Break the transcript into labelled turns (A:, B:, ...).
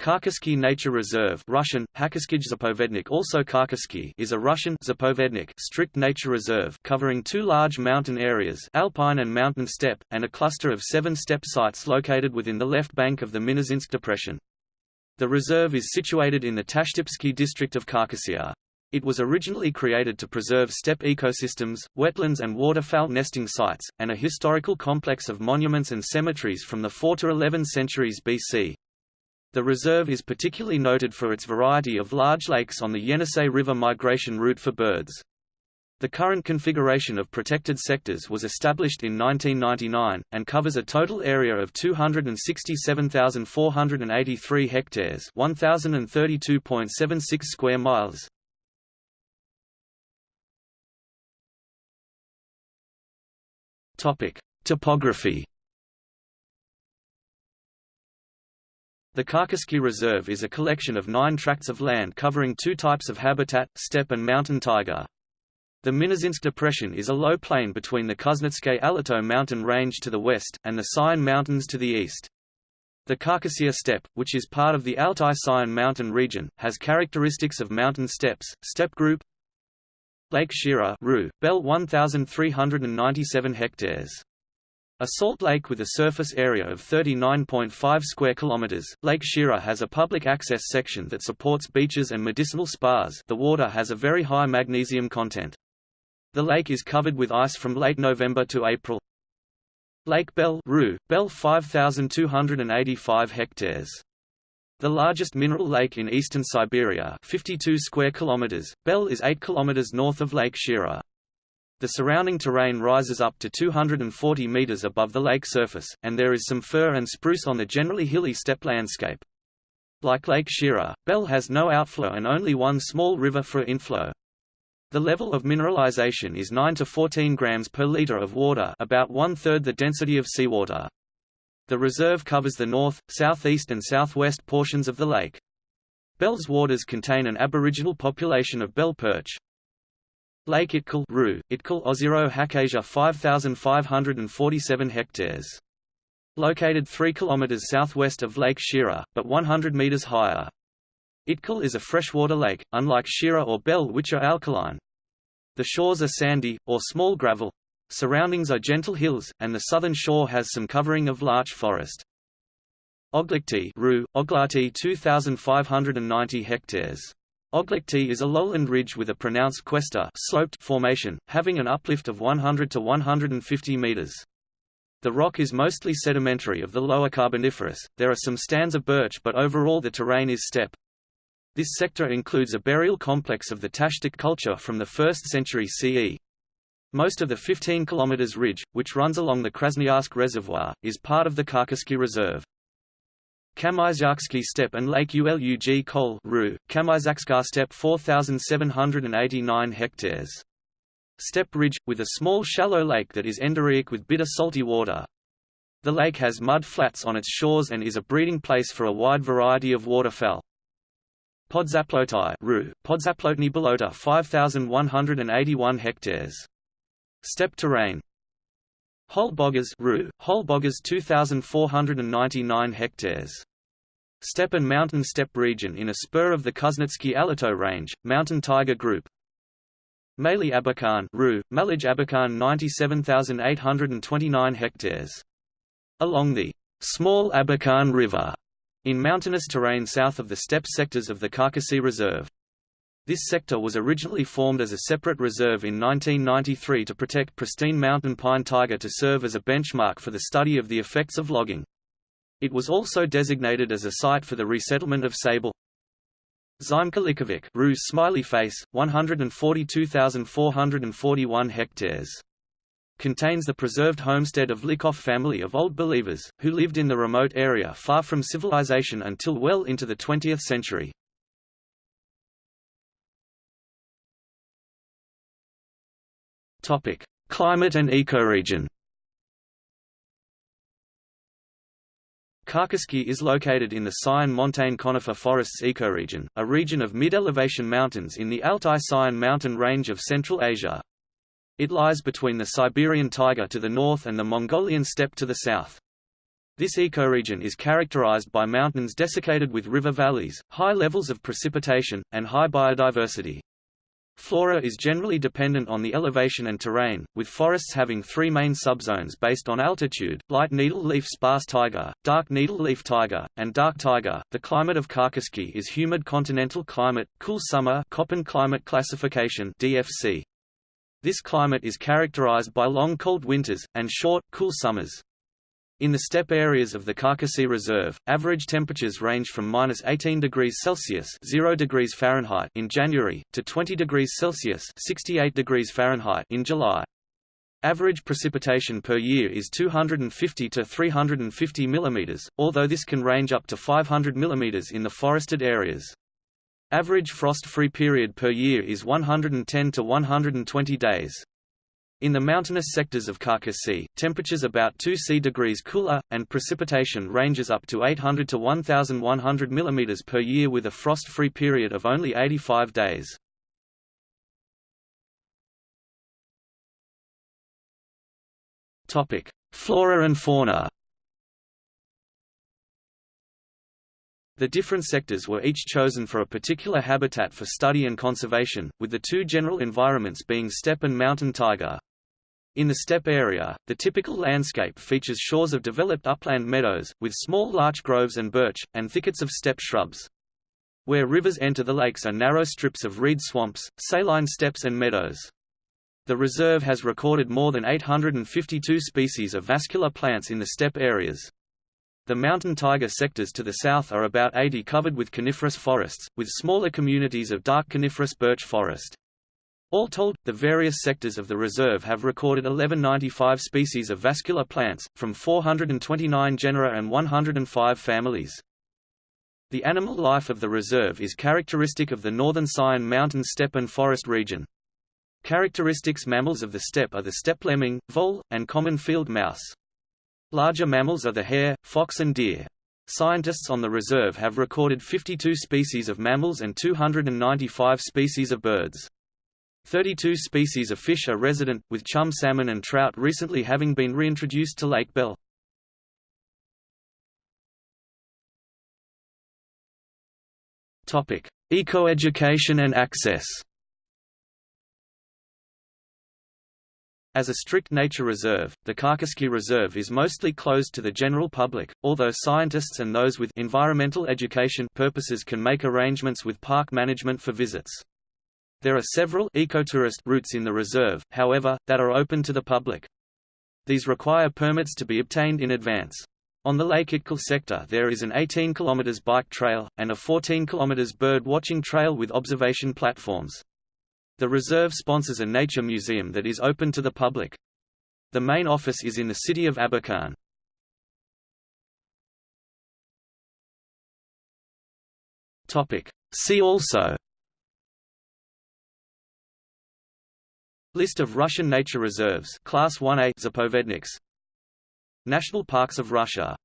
A: Khakassky Nature Reserve Russian, also Khakassky is a Russian Zapovednik strict nature reserve covering two large mountain areas alpine and mountain steppe, and a cluster of seven steppe sites located within the left bank of the Minusinsk Depression. The reserve is situated in the Tashtipsky district of Khakassia. It was originally created to preserve steppe ecosystems, wetlands and waterfowl nesting sites, and a historical complex of monuments and cemeteries from the 4 to 11 centuries BC. The reserve is particularly noted for its variety of large lakes on the Yenisei River migration route for birds. The current configuration of protected sectors was established in 1999, and covers a total area of 267,483 hectares 1,032.76 square miles. Topography The Khakassky Reserve is a collection of nine tracts of land covering two types of habitat, steppe and mountain taiga. The Minusinsk Depression is a low plain between the Kuznetskaya Alatau mountain range to the west, and the Sayan Mountains to the east. The Khakassia steppe, which is part of the Altai-Sayan mountain region, has characteristics of mountain steppes, steppe group Lake Shira Ru, Bel 1,397 hectares a salt lake with a surface area of 39.5 square kilometers, Lake Shira has a public access section that supports beaches and medicinal spas. The water has a very high magnesium content. The lake is covered with ice from late November to April. Lake Bel Ru, Bel 5285 hectares. The largest mineral lake in eastern Siberia, 52 square kilometers. Bel is 8 kilometers north of Lake Shira. The surrounding terrain rises up to 240 meters above the lake surface, and there is some fir and spruce on the generally hilly steppe landscape. Like Lake Shira, Bel has no outflow and only one small river for inflow. The level of mineralization is 9 to 14 grams per liter of water about one-third the density of seawater. The reserve covers the north, southeast and southwest portions of the lake. Bel's waters contain an aboriginal population of bell perch, Lake Itkul Ru, Itkul Ozero Hakasia 5547 hectares. Located 3 km southwest of Lake Shira, but 100 meters higher. Itkul is a freshwater lake, unlike Shira or Bel which are alkaline. The shores are sandy, or small gravel. Surroundings are gentle hills, and the southern shore has some covering of larch forest. Oglikti Ru, Oglati 2590 hectares. Oglikti is a lowland ridge with a pronounced cuesta sloped formation, having an uplift of 100 to 150 meters. The rock is mostly sedimentary of the lower Carboniferous, there are some stands of birch but overall the terrain is steppe. This sector includes a burial complex of the Tashtik culture from the 1st century CE. Most of the 15 km ridge, which runs along the Krasnoyarsk Reservoir, is part of the Khakassky Reserve. Kamyzyaksky steppe and Lake Ulug Kol Ru, Kamyzakska steppe 4,789 hectares. Steppe ridge, with a small shallow lake that is endorheic with bitter salty water. The lake has mud flats on its shores and is a breeding place for a wide variety of waterfowl. Podzaplotai Ru, Podzaplotny Bolota 5,181 hectares. Steppe terrain, Holbogas Ru, Holbogas 2,499 hectares. Steppe and mountain steppe region in a spur of the Kuznetsky Alatau Range, mountain taiga group. Mali Abakan Ru, Malij Abakan 97,829 hectares. Along the Small Abakan River, in mountainous terrain south of the steppe sectors of the Khakassky Reserve. This sector was originally formed as a separate reserve in 1993 to protect pristine mountain pine taiga to serve as a benchmark for the study of the effects of logging. It was also designated as a site for the resettlement of sable. Zymka Ruse Smiley Face, 142,441 hectares. Contains the preserved homestead of Lykov family of Old Believers, who lived in the remote area far from civilization until well into the 20th century. Climate and ecoregion. Khakassky is located in the Sayan montane conifer forests ecoregion, a region of mid-elevation mountains in the Altai-Sayan mountain range of Central Asia. It lies between the Siberian taiga to the north and the Mongolian steppe to the south. This ecoregion is characterized by mountains desiccated with river valleys, high levels of precipitation, and high biodiversity. Flora is generally dependent on the elevation and terrain, with forests having three main subzones based on altitude, light needle-leaf sparse taiga, dark needle-leaf taiga, and dark taiga. The climate of Khakassky is humid continental climate, cool summer Köppen climate classification DFC. This climate is characterized by long cold winters, and short, cool summers. In the steppe areas of the Khakassky Reserve, average temperatures range from minus 18 degrees Celsius 0 degrees Fahrenheit in January, to 20 degrees Celsius 68 degrees Fahrenheit in July. Average precipitation per year is 250 to 350 mm, although this can range up to 500 mm in the forested areas. Average frost-free period per year is 110 to 120 days. In the mountainous sectors of Khakassky, temperatures about 2 C degrees cooler, and precipitation ranges up to 800 to 1,100 mm per year with a frost-free period of only 85 days. Flora and fauna The different sectors were each chosen for a particular habitat for study and conservation, with the two general environments being steppe and mountain taiga. In the steppe area, the typical landscape features shores of developed upland meadows, with small larch groves and birch, and thickets of steppe shrubs. Where rivers enter the lakes are narrow strips of reed swamps, saline steppes and meadows. The reserve has recorded more than 852 species of vascular plants in the steppe areas. The mountain taiga sectors to the south are about 80 covered with coniferous forests, with smaller communities of dark coniferous birch forest. All told, the various sectors of the reserve have recorded 1195 species of vascular plants, from 429 genera and 105 families. The animal life of the reserve is characteristic of the northern Sayan mountain steppe and forest region. Characteristics mammals of the steppe are the steppe lemming, vole, and common field mouse. Larger mammals are the hare, fox and deer. Scientists on the reserve have recorded 52 species of mammals and 295 species of birds. 32 species of fish are resident, with chum salmon and trout recently having been reintroduced to Lake Bel. Ecoeducation and access As a strict nature reserve, the Khakassky Reserve is mostly closed to the general public, although scientists and those with environmental education purposes can make arrangements with park management for visits. There are several ecotourist routes in the reserve, however, that are open to the public. These require permits to be obtained in advance. On the Lake Itkul sector there is an 18 km bike trail, and a 14 km bird watching trail with observation platforms. The reserve sponsors a nature museum that is open to the public. The main office is in the city of Abakan. See also List of Russian nature reserves Class 1A Zapovedniks. National Parks of Russia